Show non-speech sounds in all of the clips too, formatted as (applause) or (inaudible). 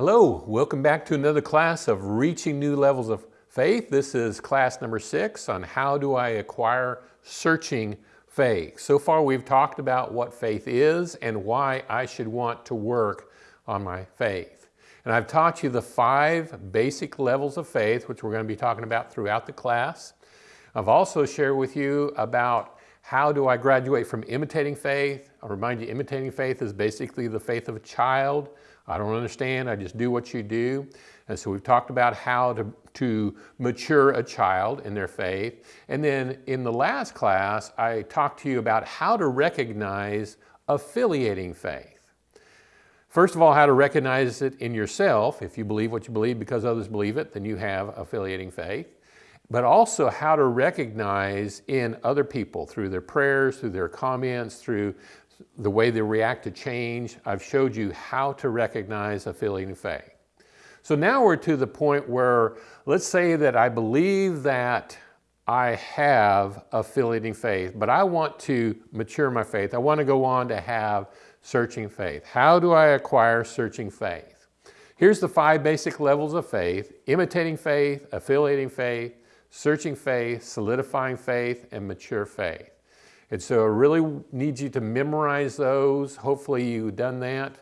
Hello, welcome back to another class of Reaching New Levels of Faith. This is class number six on how do I acquire searching faith. So far we've talked about what faith is and why I should want to work on my faith. And I've taught you the five basic levels of faith, which we're going to be talking about throughout the class. I've also shared with you about how do I graduate from imitating faith? I'll remind you, imitating faith is basically the faith of a child. I don't understand, I just do what you do. And so we've talked about how to, to mature a child in their faith. And then in the last class, I talked to you about how to recognize affiliating faith. First of all, how to recognize it in yourself. If you believe what you believe because others believe it, then you have affiliating faith. But also how to recognize in other people through their prayers, through their comments, through the way they react to change. I've showed you how to recognize affiliating faith. So now we're to the point where, let's say that I believe that I have affiliating faith, but I want to mature my faith. I want to go on to have searching faith. How do I acquire searching faith? Here's the five basic levels of faith, imitating faith, affiliating faith, searching faith, solidifying faith, and mature faith. And so I really need you to memorize those. Hopefully you've done that.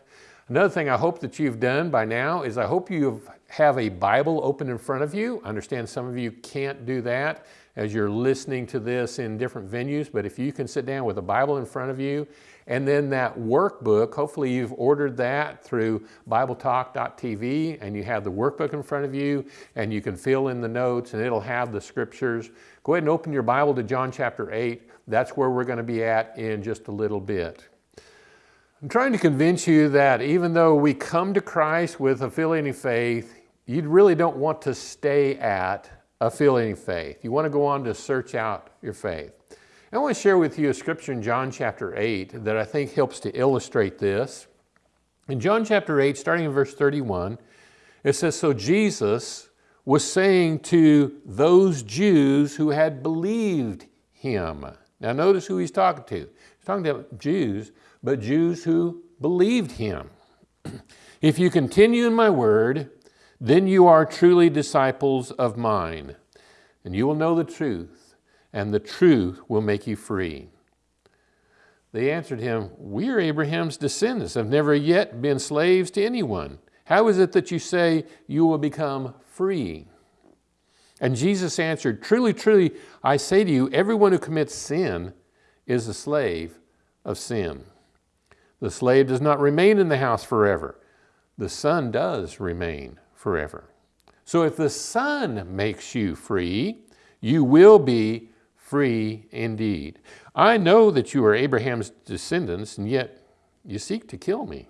Another thing I hope that you've done by now is I hope you have a Bible open in front of you. I understand some of you can't do that as you're listening to this in different venues, but if you can sit down with a Bible in front of you and then that workbook, hopefully you've ordered that through BibleTalk.tv and you have the workbook in front of you and you can fill in the notes and it'll have the scriptures. Go ahead and open your Bible to John chapter 8. That's where we're going to be at in just a little bit. I'm trying to convince you that even though we come to Christ with affiliating faith, you really don't want to stay at affiliating faith. You want to go on to search out your faith. I want to share with you a scripture in John chapter 8 that I think helps to illustrate this. In John chapter 8, starting in verse 31, it says, So Jesus was saying to those Jews who had believed him. Now notice who he's talking to. He's talking to Jews but Jews who believed him. (clears throat) if you continue in my word, then you are truly disciples of mine, and you will know the truth, and the truth will make you free. They answered him, We are Abraham's descendants, have never yet been slaves to anyone. How is it that you say you will become free? And Jesus answered, Truly, truly, I say to you, everyone who commits sin is a slave of sin. The slave does not remain in the house forever. The son does remain forever. So if the son makes you free, you will be free indeed. I know that you are Abraham's descendants, and yet you seek to kill me,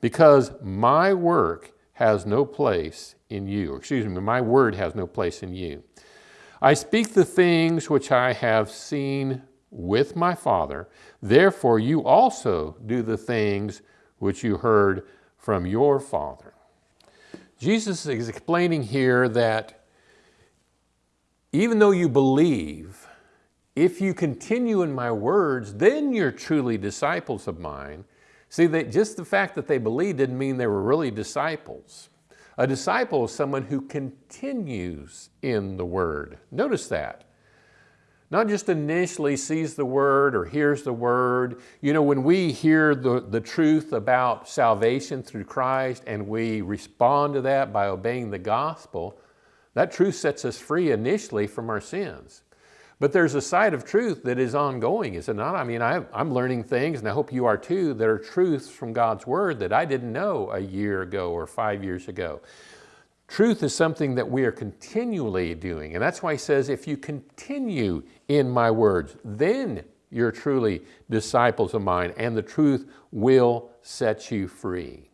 because my work has no place in you. Or Excuse me, my word has no place in you. I speak the things which I have seen with my Father. Therefore, you also do the things which you heard from your Father. Jesus is explaining here that even though you believe, if you continue in my words, then you're truly disciples of mine. See, that just the fact that they believed didn't mean they were really disciples. A disciple is someone who continues in the word. Notice that not just initially sees the word or hears the word. You know, when we hear the, the truth about salvation through Christ and we respond to that by obeying the gospel, that truth sets us free initially from our sins. But there's a side of truth that is ongoing, is it not? I mean, I, am learning things, and I hope you are too, that are truths from God's Word that I didn't know a year ago or five years ago. Truth is something that we are continually doing. And that's why he says, if you continue in my words, then you're truly disciples of mine and the truth will set you free.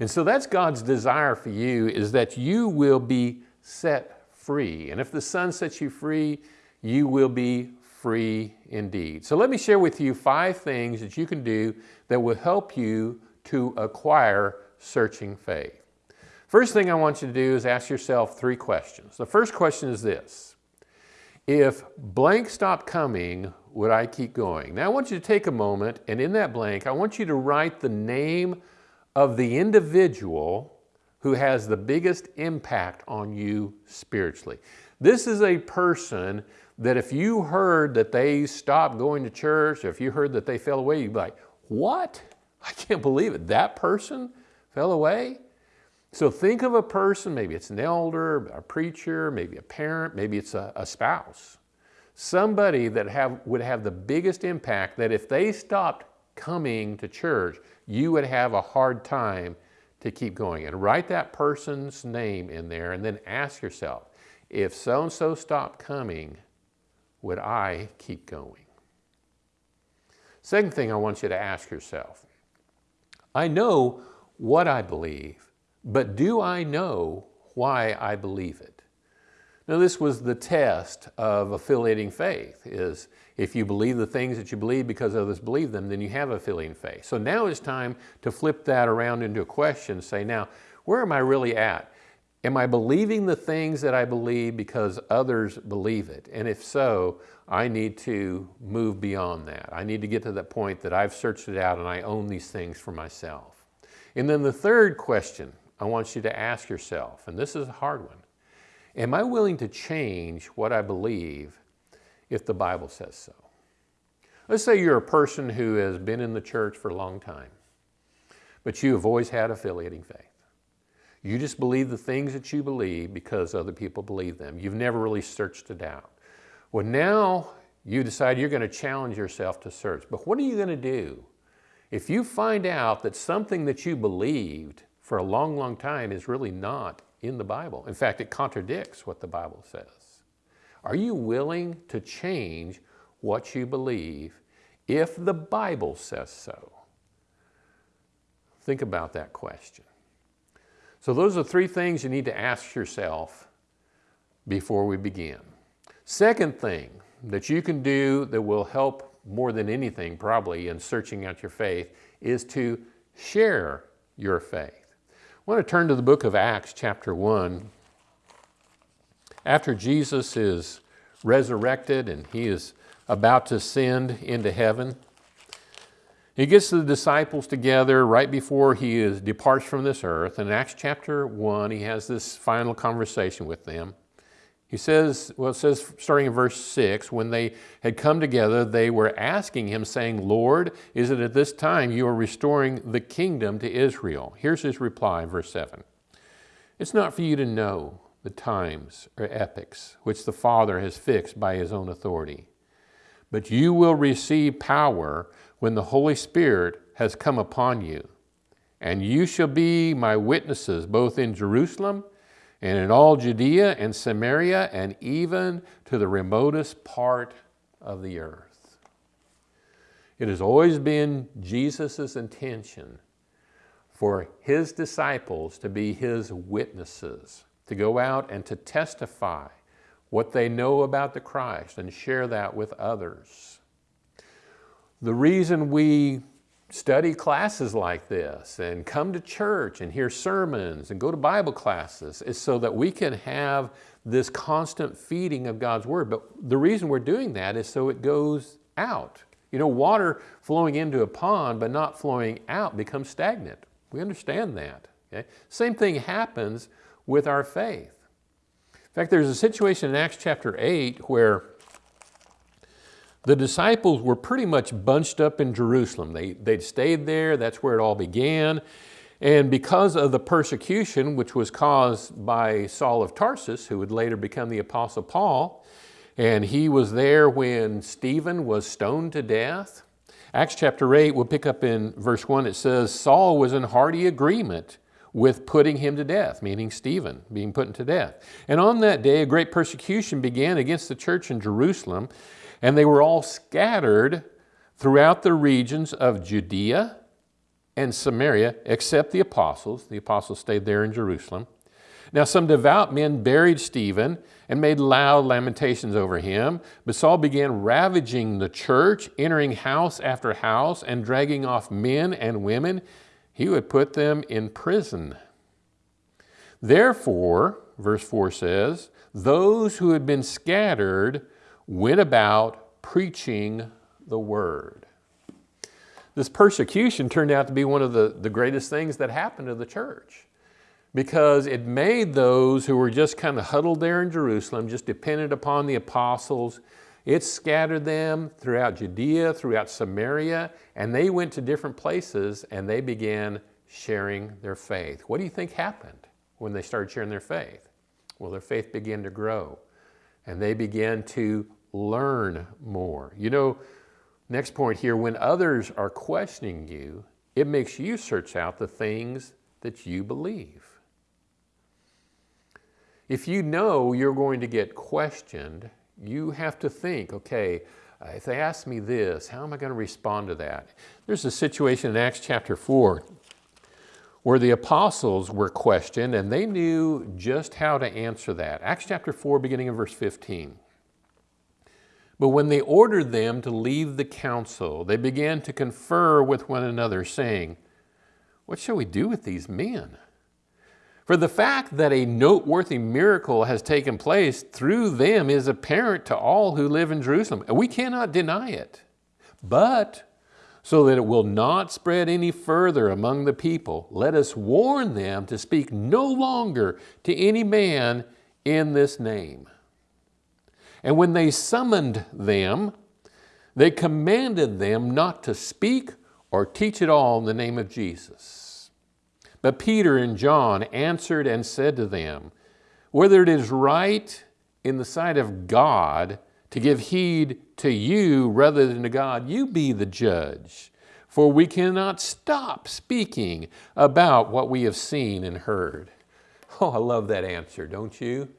And so that's God's desire for you is that you will be set free. And if the Son sets you free, you will be free indeed. So let me share with you five things that you can do that will help you to acquire searching faith. First thing I want you to do is ask yourself three questions. The first question is this. If blank stopped coming, would I keep going? Now I want you to take a moment and in that blank, I want you to write the name of the individual who has the biggest impact on you spiritually. This is a person that if you heard that they stopped going to church, or if you heard that they fell away, you'd be like, what? I can't believe it. That person fell away? So think of a person, maybe it's an elder, a preacher, maybe a parent, maybe it's a, a spouse. Somebody that have, would have the biggest impact that if they stopped coming to church, you would have a hard time to keep going. And write that person's name in there and then ask yourself, if so-and-so stopped coming, would I keep going? Second thing I want you to ask yourself, I know what I believe, but do I know why I believe it? Now this was the test of affiliating faith, is if you believe the things that you believe because others believe them, then you have affiliating faith. So now it's time to flip that around into a question, say now, where am I really at? Am I believing the things that I believe because others believe it? And if so, I need to move beyond that. I need to get to that point that I've searched it out and I own these things for myself. And then the third question I want you to ask yourself, and this is a hard one, Am I willing to change what I believe if the Bible says so? Let's say you're a person who has been in the church for a long time, but you have always had affiliating faith. You just believe the things that you believe because other people believe them. You've never really searched it out. Well, now you decide you're going to challenge yourself to search. But what are you going to do if you find out that something that you believed for a long, long time is really not in the Bible. In fact, it contradicts what the Bible says. Are you willing to change what you believe if the Bible says so? Think about that question. So those are three things you need to ask yourself before we begin. Second thing that you can do that will help more than anything probably in searching out your faith is to share your faith. I want to turn to the book of Acts chapter 1. After Jesus is resurrected and he is about to ascend into heaven, he gets the disciples together right before he is, departs from this earth. In Acts chapter 1, he has this final conversation with them. He says, well, it says starting in verse 6, when they had come together, they were asking him, saying, Lord, is it at this time you are restoring the kingdom to Israel? Here's his reply, verse 7. It's not for you to know the times or epochs which the Father has fixed by his own authority, but you will receive power when the Holy Spirit has come upon you, and you shall be my witnesses both in Jerusalem and in all Judea and Samaria and even to the remotest part of the earth. It has always been Jesus' intention for his disciples to be his witnesses, to go out and to testify what they know about the Christ and share that with others. The reason we study classes like this and come to church and hear sermons and go to Bible classes is so that we can have this constant feeding of God's Word. But the reason we're doing that is so it goes out. You know, water flowing into a pond but not flowing out becomes stagnant. We understand that. Okay? Same thing happens with our faith. In fact, there's a situation in Acts chapter 8 where the disciples were pretty much bunched up in Jerusalem. They, they'd stayed there, that's where it all began. And because of the persecution, which was caused by Saul of Tarsus, who would later become the Apostle Paul, and he was there when Stephen was stoned to death. Acts chapter 8, we'll pick up in verse 1, it says, Saul was in hearty agreement with putting him to death, meaning Stephen being put to death. And on that day, a great persecution began against the church in Jerusalem, and they were all scattered throughout the regions of Judea and Samaria, except the apostles. The apostles stayed there in Jerusalem. Now some devout men buried Stephen and made loud lamentations over him, but Saul began ravaging the church, entering house after house and dragging off men and women. He would put them in prison. Therefore, verse 4 says, those who had been scattered went about preaching the word. This persecution turned out to be one of the, the greatest things that happened to the church because it made those who were just kind of huddled there in Jerusalem, just dependent upon the apostles, it scattered them throughout Judea, throughout Samaria, and they went to different places and they began sharing their faith. What do you think happened when they started sharing their faith? Well, their faith began to grow and they began to learn more. You know, next point here, when others are questioning you, it makes you search out the things that you believe. If you know you're going to get questioned, you have to think, okay, uh, if they ask me this, how am I going to respond to that? There's a situation in Acts chapter 4 where the apostles were questioned and they knew just how to answer that. Acts chapter 4, beginning in verse 15. But when they ordered them to leave the council, they began to confer with one another, saying, What shall we do with these men? For the fact that a noteworthy miracle has taken place through them is apparent to all who live in Jerusalem, and we cannot deny it. But so that it will not spread any further among the people, let us warn them to speak no longer to any man in this name. And when they summoned them, they commanded them not to speak or teach at all in the name of Jesus. But Peter and John answered and said to them, Whether it is right in the sight of God to give heed to you rather than to God, you be the judge. For we cannot stop speaking about what we have seen and heard. Oh, I love that answer, don't you?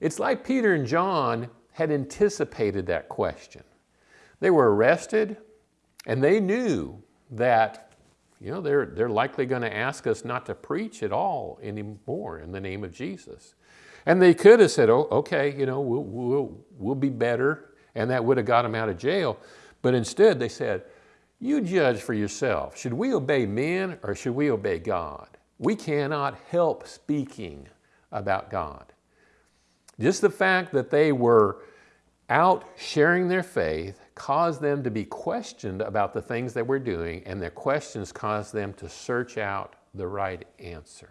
It's like Peter and John had anticipated that question. They were arrested and they knew that you know, they're, they're likely going to ask us not to preach at all anymore in the name of Jesus. And they could have said, oh, okay, you know, we'll, we'll, we'll be better, and that would have got them out of jail. But instead they said, you judge for yourself. Should we obey men or should we obey God? We cannot help speaking about God. Just the fact that they were out sharing their faith caused them to be questioned about the things they were doing, and their questions caused them to search out the right answer.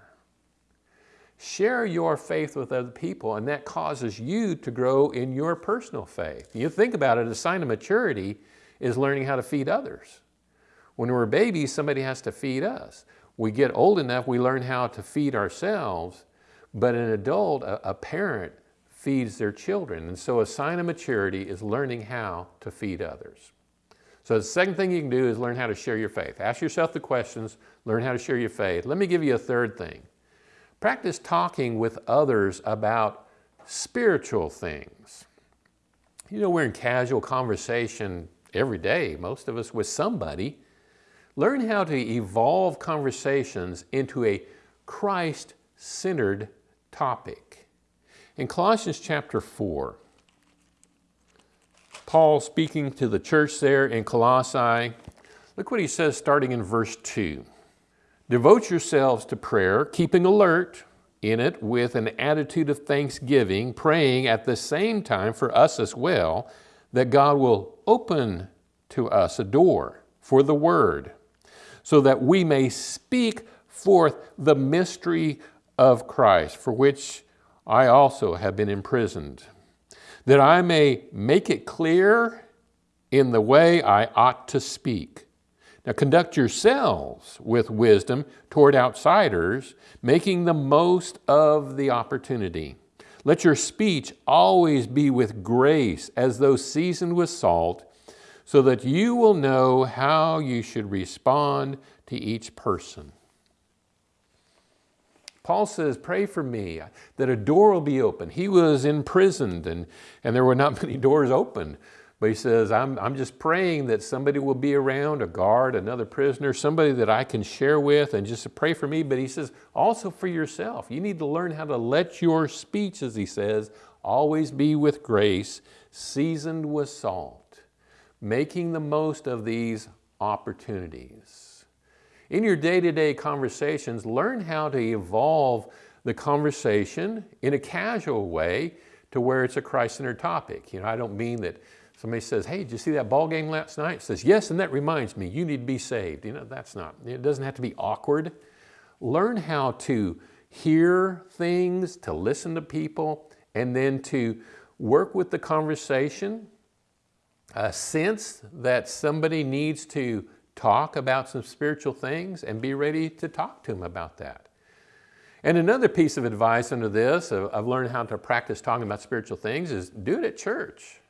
Share your faith with other people, and that causes you to grow in your personal faith. You think about it, a sign of maturity is learning how to feed others. When we're babies, somebody has to feed us. We get old enough, we learn how to feed ourselves, but an adult, a, a parent, feeds their children. And so a sign of maturity is learning how to feed others. So the second thing you can do is learn how to share your faith. Ask yourself the questions, learn how to share your faith. Let me give you a third thing. Practice talking with others about spiritual things. You know, we're in casual conversation every day, most of us with somebody. Learn how to evolve conversations into a Christ-centered topic. In Colossians chapter 4, Paul speaking to the church there in Colossae, look what he says starting in verse 2. Devote yourselves to prayer, keeping alert in it with an attitude of thanksgiving, praying at the same time for us as well, that God will open to us a door for the word, so that we may speak forth the mystery of Christ, for which I also have been imprisoned, that I may make it clear in the way I ought to speak. Now conduct yourselves with wisdom toward outsiders, making the most of the opportunity. Let your speech always be with grace, as though seasoned with salt, so that you will know how you should respond to each person. Paul says, pray for me that a door will be open. He was imprisoned and, and there were not (laughs) many doors open. But he says, I'm, I'm just praying that somebody will be around, a guard, another prisoner, somebody that I can share with and just pray for me. But he says, also for yourself. You need to learn how to let your speech, as he says, always be with grace, seasoned with salt, making the most of these opportunities. In your day-to-day -day conversations, learn how to evolve the conversation in a casual way to where it's a Christ-centered topic. You know, I don't mean that Somebody says, hey, did you see that ball game last night? Says, yes, and that reminds me, you need to be saved. You know, that's not, it doesn't have to be awkward. Learn how to hear things, to listen to people, and then to work with the conversation, a sense that somebody needs to talk about some spiritual things and be ready to talk to them about that. And another piece of advice under this, I've learned how to practice talking about spiritual things, is do it at church.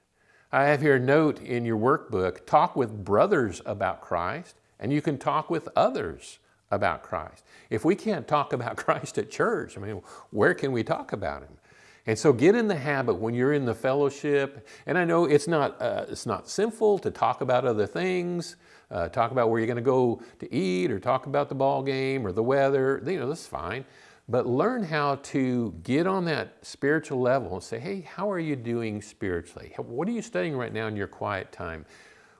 I have here a note in your workbook, talk with brothers about Christ, and you can talk with others about Christ. If we can't talk about (laughs) Christ at church, I mean, where can we talk about Him? And so get in the habit when you're in the fellowship, and I know it's not, uh, it's not sinful to talk about other things, uh, talk about where you're gonna go to eat or talk about the ball game or the weather, you know, that's fine. But learn how to get on that spiritual level and say, hey, how are you doing spiritually? What are you studying right now in your quiet time?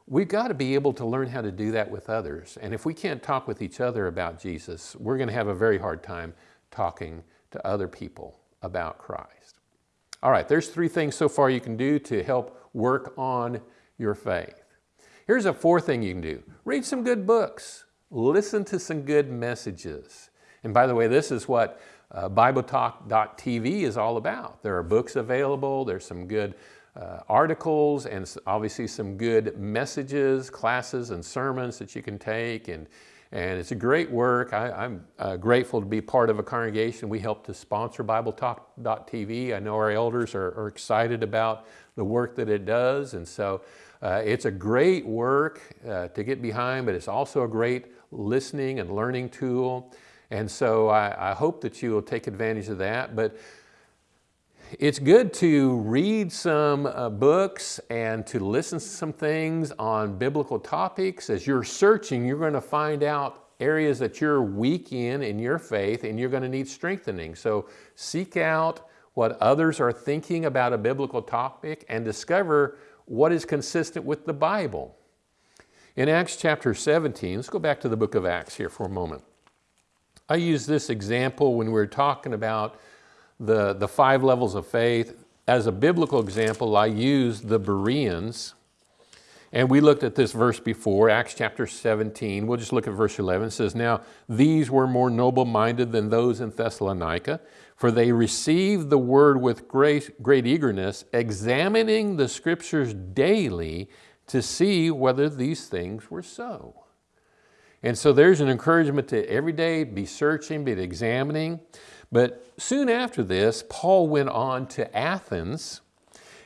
We've got to be able to learn how to do that with others. And if we can't talk with each other about Jesus, we're going to have a very hard time talking to other people about Christ. All right, there's three things so far you can do to help work on your faith. Here's a fourth thing you can do. Read some good books. Listen to some good messages. And by the way, this is what uh, BibleTalk.tv is all about. There are books available, there's some good uh, articles and obviously some good messages, classes and sermons that you can take and and it's a great work. I, am uh, grateful to be part of a congregation. We help to sponsor BibleTalk.tv. I know our elders are, are, excited about the work that it does. And so uh, it's a great work uh, to get behind, but it's also a great listening and learning tool. And so I, I hope that you will take advantage of that. But it's good to read some uh, books and to listen to some things on biblical topics. As you're searching, you're going to find out areas that you're weak in in your faith and you're going to need strengthening. So seek out what others are thinking about a biblical topic and discover what is consistent with the Bible. In Acts chapter 17, let's go back to the book of Acts here for a moment. I use this example when we're talking about the, the five levels of faith. As a biblical example, I use the Bereans. And we looked at this verse before, Acts chapter 17. We'll just look at verse 11. It says, Now these were more noble-minded than those in Thessalonica, for they received the word with great, great eagerness, examining the scriptures daily to see whether these things were so. And so there's an encouragement to every day be searching, be examining. But soon after this, Paul went on to Athens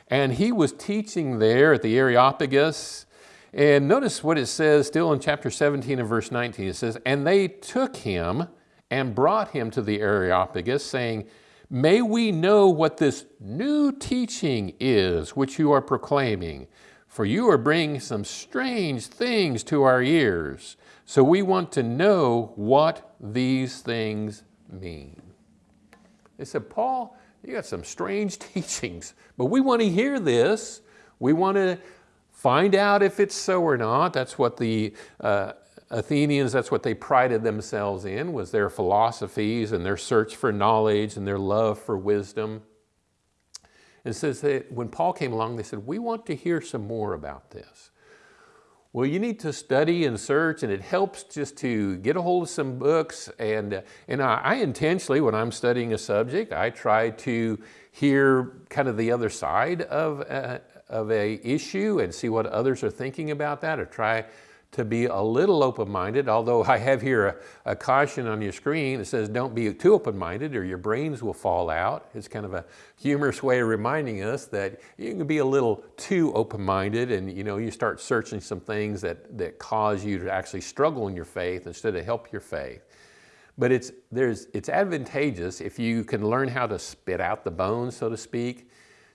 and he was teaching there at the Areopagus. And notice what it says still in chapter 17 and verse 19. It says, And they took him and brought him to the Areopagus, saying, May we know what this new teaching is which you are proclaiming, for you are bringing some strange things to our ears. So we want to know what these things mean. They said, Paul, you got some strange (laughs) teachings, but we want to hear this. We want to find out if it's so or not. That's what the uh, Athenians, that's what they prided themselves in, was their philosophies and their search for knowledge and their love for wisdom. And says that when Paul came along, they said, we want to hear some more about this. Well, you need to study and search and it helps just to get a hold of some books. And, and I, I intentionally, when I'm studying a subject, I try to hear kind of the other side of a, of a issue and see what others are thinking about that or try to be a little open-minded, although I have here a, a, caution on your screen that says don't be too open-minded or your brains will fall out. It's kind of a humorous way of reminding us that you can be a little too open-minded and you know you start searching some things that, that cause you to actually struggle in your faith instead of help your faith. But it's, there's, it's advantageous if you can learn how to spit out the bones, so to speak,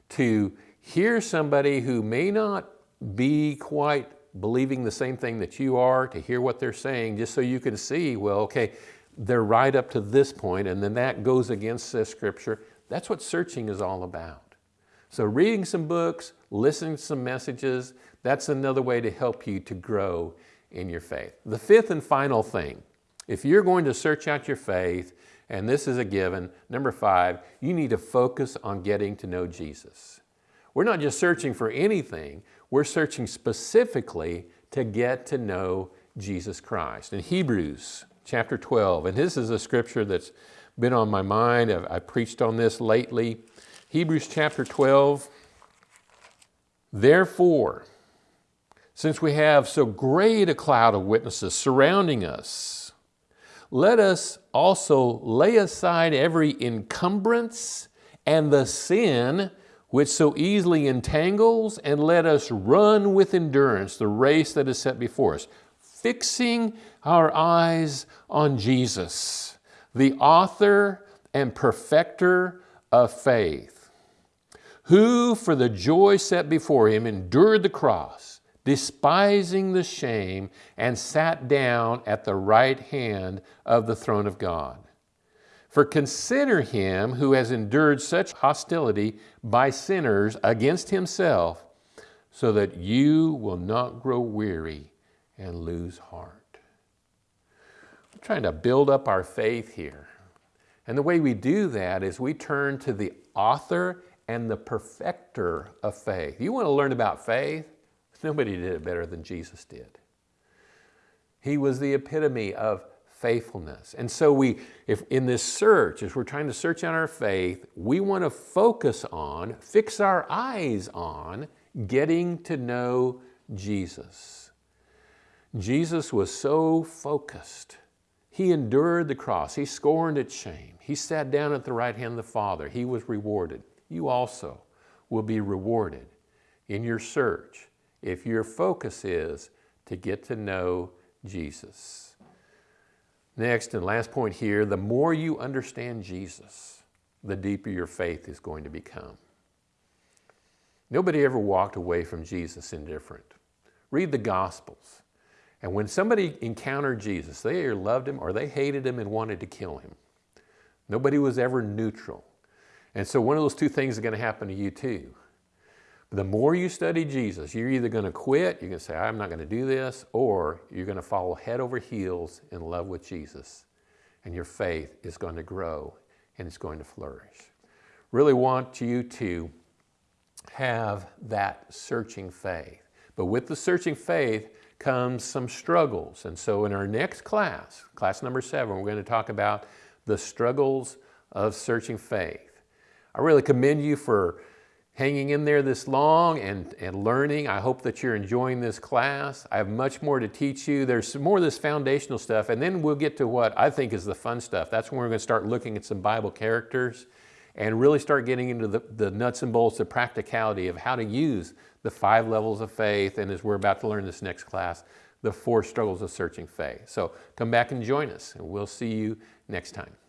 to hear somebody who may not be quite believing the same thing that you are, to hear what they're saying, just so you can see, well, okay, they're right up to this point, and then that goes against the scripture. That's what searching is all about. So reading some books, listening to some messages, that's another way to help you to grow in your faith. The fifth and final thing, if you're going to search out your faith, and this is a given, number five, you need to focus on getting to know Jesus. We're not just searching for anything, We're searching specifically to get to know Jesus Christ. In Hebrews chapter 12, and this is a scripture that's been on my mind. I've, I preached on this lately. Hebrews chapter 12. Therefore, since we have so great a cloud of witnesses surrounding us, let us also lay aside every encumbrance and the sin which so easily entangles, and let us run with endurance the race that is set before us, fixing our eyes on Jesus, the author and perfecter of faith, who for the joy set before him endured the cross, despising the shame, and sat down at the right hand of the throne of God. For consider him who has endured such hostility by sinners against himself, so that you will not grow weary and lose heart. We're trying to build up our faith here. And the way we do that is we turn to the author and the perfecter of faith. You want to learn about faith? (laughs) Nobody did it better than Jesus did. He was the epitome of faithfulness. And so we, if in this search, as we're trying to search out our faith, we want to focus on, fix our eyes on getting to know Jesus. Jesus was so focused. He endured the cross. He scorned its shame. He sat down at the right hand of the Father. He was rewarded. You also will be rewarded in your search if your focus is to get to know Jesus. Next and last point here, the more you understand Jesus, the deeper your faith is going to become. Nobody ever walked away from Jesus indifferent. Read the Gospels. And when somebody encountered Jesus, they either loved him or they hated him and wanted to kill him. Nobody was ever neutral. And so one of those two things is going to happen to you too. The more you study Jesus, you're either going to quit, you're going to say, I'm not going to do this, or you're going to follow head over heels in love with Jesus. And your faith is going to grow and it's going to flourish. Really want you to have that searching faith. But with the searching faith comes some struggles. And so in our next class, class number seven, we're going to talk about the struggles of searching faith. I really commend you for hanging in there this long and, and learning. I hope that you're enjoying this class. I have much more to teach you. There's more of this foundational stuff, and then we'll get to what I think is the fun stuff. That's when we're going to start looking at some Bible characters and really start getting into the, the nuts and bolts, the practicality of how to use the five levels of faith, and as we're about to learn this next class, the four struggles of searching faith. So come back and join us, and we'll see you next time.